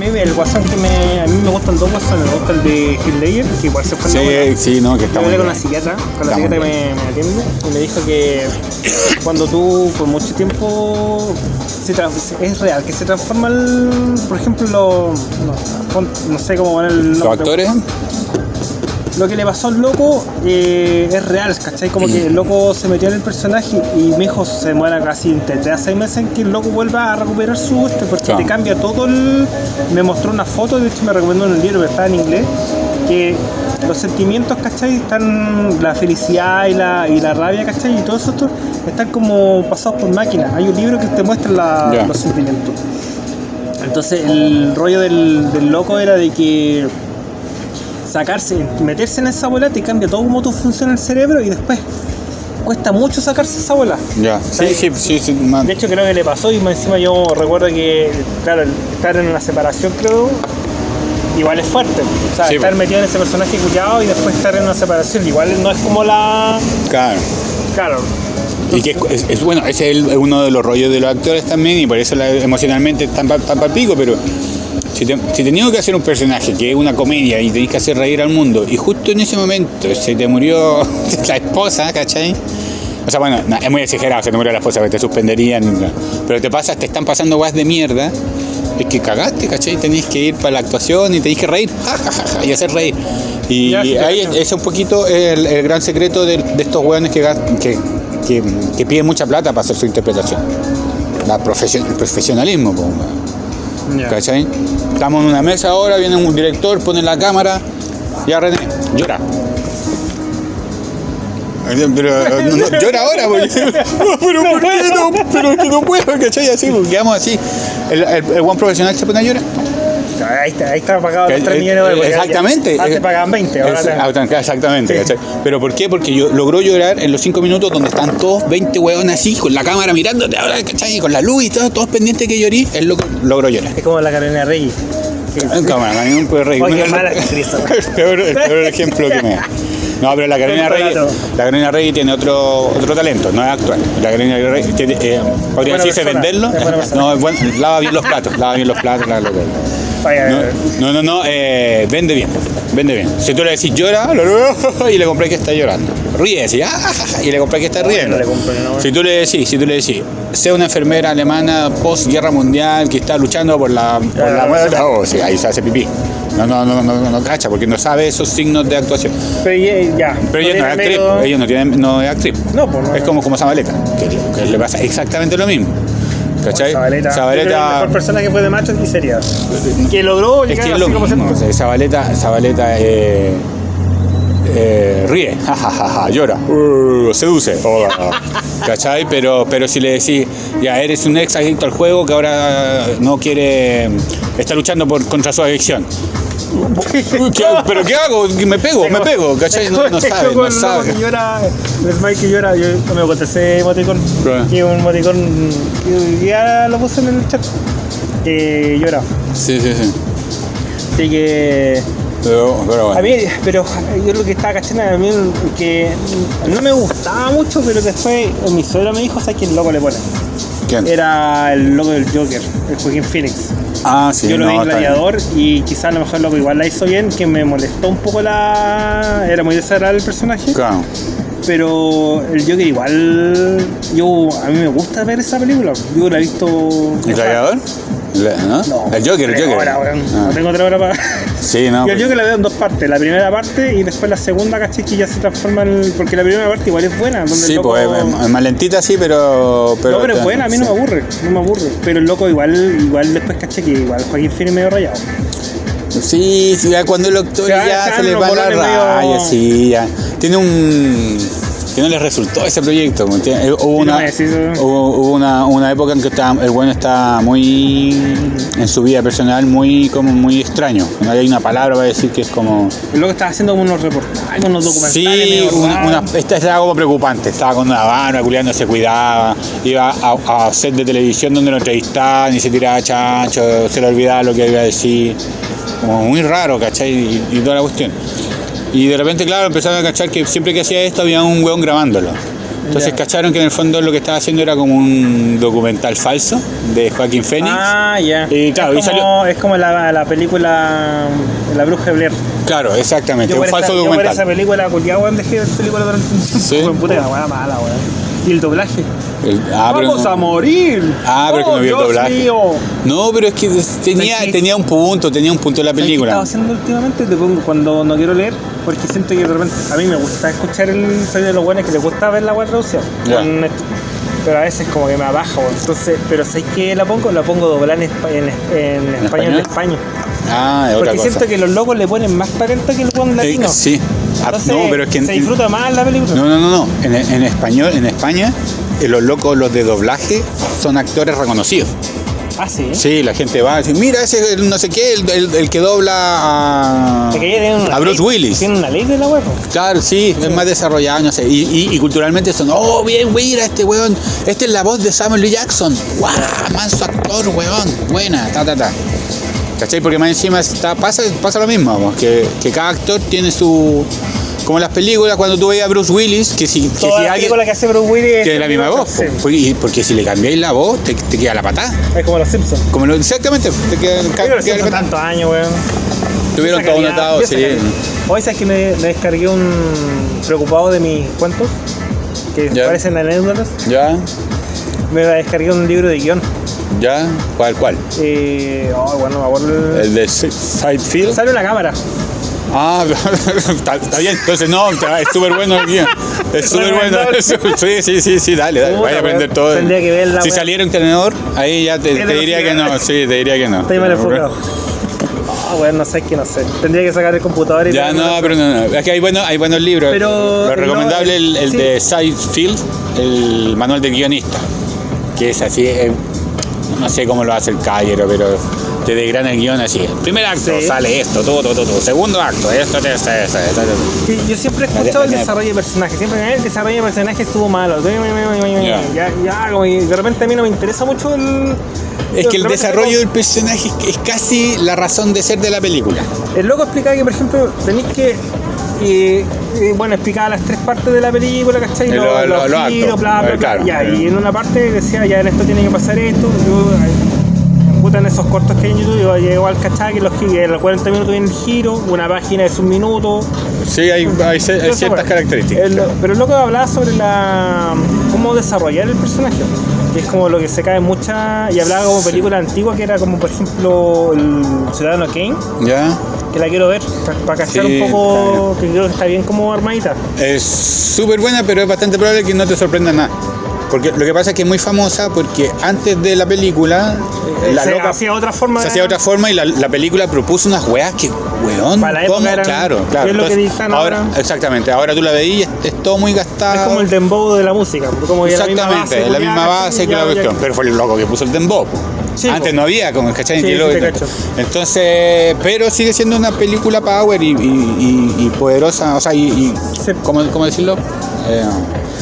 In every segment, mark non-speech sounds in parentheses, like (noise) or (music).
mí el WhatsApp que me. A mí me gustan dos WhatsApp, me gusta el de Hitler, que igual se fue en la bola. Sí, sí, no, que Yo estamos. hablé con la psiquiatra, con la Está psiquiatra que me, me atiende, y me dijo que cuando tú por mucho tiempo se es real, que se transforma el, por ejemplo, lo, no sé cómo van el Los actores, lo que le pasó al loco eh, es real, ¿cachai? Como que el loco se metió en el personaje y mi hijo se demora casi entre 3 a 6 meses en que el loco vuelva a recuperar su este, porque Claro. te cambia todo el... Me mostró una foto, de hecho me recomendó en el libro, pero está en inglés, que los sentimientos, ¿cachai? Están la felicidad y la, y la rabia, ¿cachai? Y todo eso están como pasados por máquina. Hay un libro que te muestra la- los sentimientos. Entonces el rollo del, del loco era de que sacarse, meterse en esa bola te cambia todo cómo tú funciona el cerebro y después cuesta mucho sacarse esa bola. ya. Sí, sí, sí. De hecho creo que le pasó y encima yo recuerdo que, claro, estar en una separación creo, igual es fuerte. O sea, Sí, estar metido en ese personaje cuidado y después estar en una separación, igual no es como la... Claro. Claro. Y que es, es- es- bueno, ese es el- uno de los rollos de los actores también y por eso la- emocionalmente están tan pico, pero si, te, si tenías que hacer un personaje que es una comedia y tenés que hacer reír al mundo y justo en ese momento se te murió (laughs) la esposa, ¿cachai? O sea, bueno, no, es muy exagerado, se te murió la esposa, que te suspenderían, pero te pasa, te están pasando guas de mierda, es que cagaste, ¿cachai? Tenés que ir para la actuación y tenés que reír, ja, ja, ja, ja, y hacer reír. Y Ya, sí, ahí es un poquito el, el gran secreto de, de estos hueones que, que, que, que piden mucha plata para hacer su interpretación. La profesio- el profesionalismo, po, ¿cachai? Estamos en una mesa ahora, viene un director, pone la cámara, ya René, llora. Pero no, no, llora ahora, porque, (laughs) pero ¿por qué no? Pero que no puedo, ¿cachai? Así, pues, quedamos así. El, el, el buen profesional se pone a llorar. Ahí está, ahí está pagado los 3 eh, millones de dólares. Exactamente. Antes Eh, pagaban 20, ahora Es- te- Exactamente, Sí. Pero ¿por qué? Porque yo logró llorar en los 5 minutos donde están todos 20 hueones así, con la cámara mirándote ahora, ¿cachai? Con la luz y todo, todos pendientes que llorí, él lo- logró llorar. Es como la Carolina Reyes. que- En cámara, no puede reír. Oye, No, qué mala (laughs) el, peor, el peor ejemplo que me da. No, pero la Carolina relato. la Carolina Reyes tiene otro, otro talento, no es actual. La Carolina Reyes tiene, eh, podría decirse persona, venderlo. es. (laughs) No, es bueno, lava bien los platos, lava bien los platos, lava los platos. No, no, no, no, eh, vende bien, vende bien. Si tú le decís llora, (laughs) y le compré que está llorando. Ríe, decís, "Ah, ja, ja", y le compré que está riendo. no le. Si tú le decís, si tú le decís, sea una enfermera alemana post guerra mundial que está luchando por la, por la muerte, oh, sí, ahí se hace pipí. No, no, no, no, no, no cacha, porque no sabe esos signos de actuación. Pero ya. Pero ella no es actriz, ella no, tiene, no es actriz. No, pues no. Es como, como Zabaleta, que, que le pasa exactamente lo mismo. ¿Cachai? Zabaleta. Zabaleta- El mejor personaje fue de macho y seria. Que logró Es llegar que es así lo mismo. se- o sea, Zabaleta, Zabaleta eh, ríe, ja, ja, ja, ja, llora, uh, seduce, oh, (laughs) ¿cachai? Pero, pero si le decís, ya eres un ex adicto al juego que ahora no quiere, está luchando por, contra su adicción. (laughs) ¿Qué- ¿Pero qué hago? Me pego, me pego, ¿cachai? No, no sabe, no sabe. que llora, que llora, yo me conté ese emoticón. Claro. Que un emoticón ya lo puse en el chat. Que llora. Sí, sí, sí. Así que. Pero, pero A bueno. mí, pero yo lo que estaba cachando a mí que no me gustaba mucho, pero después mi suegro me dijo, ¿sabes quién loco le pone? ¿Quién? Era el loco del Joker, el Joaquín Phoenix. Ah, sí, yo lo no, vi en. Gladiador y quizás a lo mejor loco igual la hizo bien, que me molestó un poco la... Era muy desagradable el personaje, Claro. pero el Joker igual... Yo, a mí me gusta ver esa película. Yo la he visto... ¿El gladiador? Le- ¿No? No, el Joker, el tres Joker. horas. Ah. No tengo otra hora para... Sí, no. Yo el pues- Joker la veo en dos partes, la primera parte y después la segunda, caché que ya se transforma en... Porque la primera parte igual es buena. Donde Sí, el loco... pues es- más lentita, sí, pero. pero no, pero es buena, a mí no me aburre, no me aburre. Pero el loco igual, igual después caché que igual Joaquín Phoenix medio rayado. Sí, sí, ya cuando el va- ya se le va la bolones medio- raya, sí, ya. Tiene un. Que no le resultó ese proyecto. eh, Hubo, una, hubo, hubo una, una época en que estaba, el bueno está muy. en su vida personal, muy como muy extraño. No hay una palabra para decir que es como. El loco estaba haciendo como unos reportajes, unos documentales. Sí, una, una- esta estaba como preocupante. Estaba con una barba, culiando, se cuidaba. Iba a, a set de televisión donde lo entrevistaban y se tiraba chancho, se le olvidaba lo que iba a decir. Como muy raro, ¿cachai? Y, y toda la cuestión. Y de repente, claro, empezaron a cachar que siempre que hacía esto había un weón grabándolo. Entonces Ya. cacharon que en el fondo lo que estaba haciendo era como un documental falso de Joaquín Phoenix. Ah, ya. Y claro, y es, como, salió- es como la, la película La Bruja de Blair. Claro, exactamente, Yo un falso esa, yo por documental. esa película, culiado, weón, dejé película durante un tiempo. Sí. Weón, puta, weá mala, weón. Y el doblaje. El- ah, ¡Vamos no- a morir! Ah, pero que ¡Oh, no vio el doblaje. mío! No, pero es que tenía, ¿Sabes qué? tenía un punto, tenía un punto la ¿Sabes qué película. estaba haciendo últimamente? Te pongo cuando no quiero leer, porque siento que de repente a mí me gusta escuchar el soy de los buenos que les gusta ver la web traducción. Esto. Pero a veces como que me abajo, entonces, pero ¿sabes qué la pongo? La pongo doblada en, en, en español de? España. Ah, es otra Porque cosa. siento que los locos le ponen más talento que el buen Eh, latino. sí. Ah, Entonces, no, pero es que se disfruta más la película. No, no, no, no. En, en español, en España, eh, los locos, los de doblaje, son actores reconocidos. Ah, sí. Sí, la gente va a decir, mira, ese es el no sé qué, el, el- el que dobla a, Bruce ley- Willis. Tiene una ley de la web. Claro, sí, es más desarrollado, no sé. Y, y- y culturalmente son, oh, bien, mira, este weón, este es la voz de Samuel L. Jackson. ¡Guau! Manso actor, weón. Buena, ta, ta, ta. ¿Cachai? Porque más encima está, pasa, pasa lo mismo, vamos, que, que cada actor tiene su. Como las películas, cuando tú veías a Bruce Willis, que si, que si Toda la alguien. película que hace Bruce Willis Tiene la misma voz, Sí. porque, porque si le cambiáis la voz, te, te queda la patada. Es como los Simpsons. Como lo, exactamente, te queda, los queda la patada. tantos años, weón. Tuvieron todo notado, sí. Hoy sabes que me, me descargué un preocupado de mis cuentos, que Ya. parecen anécdotas. Ya, Me descargué un libro de guion. Ya, ¿cuál, cuál? Eh, oh, bueno, me acuerdo. el- El de Sidefield. Sale una cámara. Ah, (laughs) está, está bien. Entonces, no, es súper bueno el guía. Es súper bueno. (laughs) Sí, sí, sí, sí, dale, dale. Vaya a aprender todo. Tendría que verla, Si saliera un tenedor, ahí ya te, Es diría que no. Sí, te diría que no. Estoy mal enfocado. Ah, bueno, no sé, que no sé. Tendría que sacar el computador y Ya, no, pero no, no. Es que hay, bueno, hay buenos libros. Pero, Lo recomendable no, el, el sí. de Sidefield, el manual del guionista. Que es así, no sé cómo lo hace el caballero, pero te desgrana el guion así. Primer acto Sí. sale esto, todo, todo, todo. Segundo acto, esto, esto, esto, esto, esto. Sí, yo siempre he escuchado el desarrollo de personajes. Siempre "Eh, el desarrollo de personajes estuvo malo. Ya. Ya, ya, como de repente a mí no me interesa mucho el. Es que el desarrollo del personaje es- es casi la razón de ser de la película. El loco explicaba que, por ejemplo, tenéis que. Eh, eh, bueno, explicaba las tres partes de la película, ¿cachai? Y lo- Los- lo- los giros, bla, bla, Eh, bla. claro. Ya, y en una parte decía, ya en esto tiene que pasar esto. Yo, eh, puta, en esos cortos que hay en YouTube, yo llego al cachai que los los 40 minutos viene el giro, una página es un minuto. Sí, hay, ciertas características. el- pero el loco hablaba sobre la cómo desarrollar el personaje. Que es como lo que se cae mucha. Y hablaba como película antigua que era como por ejemplo el Ciudadano Kane, ¿Ya? Que la quiero ver, para cachar Sí, un poco, que creo que está bien como armadita. Es súper buena, pero es bastante probable que no te sorprenda nada. Porque lo que pasa es que es muy famosa porque antes de la película, eh, la se loca hacía otra forma se hacía otra forma y la, la película propuso unas weas que, weón, Para la época ¿cómo? eran- claro, claro. ¿qué es lo que Entonces, ahora, ahora? Exactamente, ahora tú la veís y es, es todo muy gastado. Es como el dembow de la música. Como Exactamente, la misma base que la cuestión. Pero fue el loco que puso el dembow. Sí, Antes po. no había, como ¿cachai? Sí. Entonces, pero sigue siendo una película power y, y- y- y poderosa, o sea, y. ¿cómo, cómo decirlo? Eh,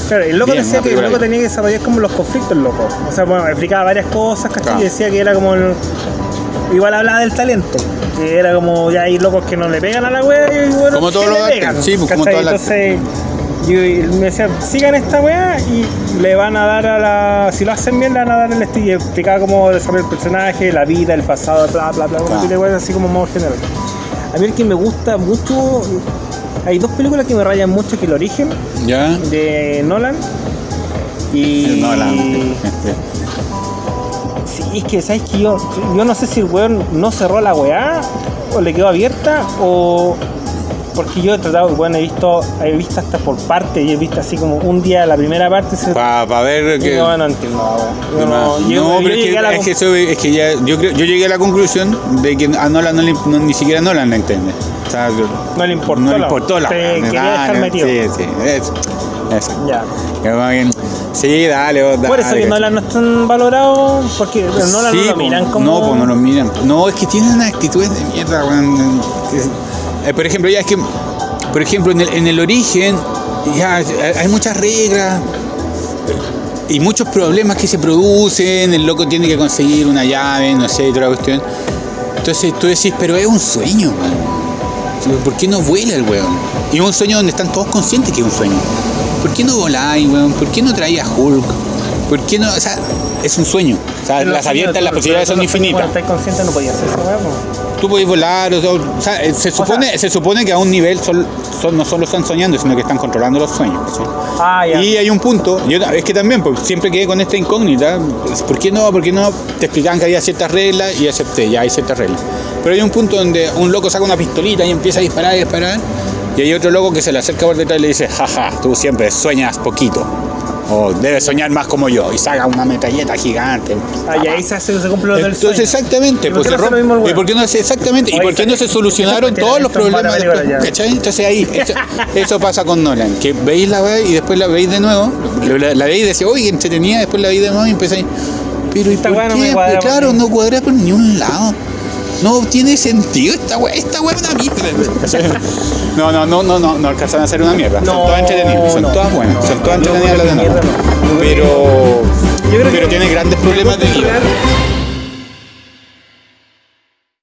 Claro, el loco Bien, decía que el loco tenía que desarrollar como los conflictos, loco. O sea, bueno, explicaba varias cosas, ¿cachai? Claro. Y decía que era como el- Igual hablaba del talento. Que era como, ya hay locos que no le pegan a la wea y bueno, Como todos que los pegan, sí, pues, como todos los Entonces, y me decía, sigan esta wea y le van a dar a la. Si lo hacen bien, le van a dar el estilo. Explicaba cómo desarrollar el personaje, la vida, el pasado, bla, bla, bla, de weas así como modo general. A mí el que me gusta mucho. Hay dos películas que me rayan mucho, que el origen ¿Ya? de Nolan y No, la- (laughs) sí es que sabes que yo yo no sé si el weón no cerró la weá o le quedó abierta o porque yo he tratado bueno he visto he visto hasta por parte y he visto así como un día la primera parte Para ver y que... no, no entiendo no, no, yo- yo pero es que, la es, que eso- es que ya, yo, creo, yo llegué a la conclusión de que a Nolan no le, no- ni siquiera Nolan la entiende. O sea, no le importó no le importó la te quería dejar metido Sí, sí, eso. eso. ya Sí, dale, vos, por eso dale, que. Nolan no están valorados porque Nolan Sí, no lo miran como No, pues no lo miran. No, es que tienen unas actitudes de mierda, weón. Que- eh, por ejemplo, ya es que, por ejemplo, en el, en el origen, ya eh, hay muchas reglas y muchos problemas que se producen. El loco tiene que conseguir una llave, no sé, y toda la cuestión. Entonces tú decís, pero es un sueño, weón. ¿Por qué no vuela el weón? Y es un sueño donde están todos conscientes que es un sueño. ¿por qué no voláis, weón? ¿Por qué no traías Hulk? ¿Por qué no? O sea, es un sueño. O sea, Pero las abiertas, las posibilidades son infinitas. Cuando estás consciente no podías hacer esa weá, po. Tú podés volar, o sea, o sea, eh, se, supone, se supone que a un nivel son, son- no solo están soñando, sino que están controlando los sueños. Ah. Y hay un punto, yo, es que también, pues, siempre quedé con esta incógnita, ¿por qué no? ¿Por qué no? Te explicaban que había ciertas reglas y acepté, ya hay ciertas reglas. Pero hay un punto donde un loco saca una pistolita y empieza a disparar y disparar, y hay otro loco que se le acerca por detrás y le dice, jaja, tú siempre sueñas poquito, o debes soñar más como yo, y saca una metralleta gigante. Ah, y ahí se, hace, se cumple lo del Entonces, sueño. exactamente, ¿Y por pues qué no hace lo rompe- mismo el ¿Y weón? por qué no hace exactamente? ¿Y Oye, por qué no se solucionaron todos los problemas. Entonces ahí, eso, (laughs) eso pasa con Nolan, que veis la veis y después la veis de nuevo, la, la veis y decís, oye, entretenida, después la veis de nuevo y empezáis, pero ¿y Esta por weá no qué? me cuadra por claro, no cuadra por ni un lado. No tiene sentido esta weá, esta weá es una mierda. No, no, no, no, no, no alcanzan a hacer una mierda. son todas entretenidas, son no, todas buenas, no, son todas entretenidas las de. Pero, pero tiene grandes problemas de guion.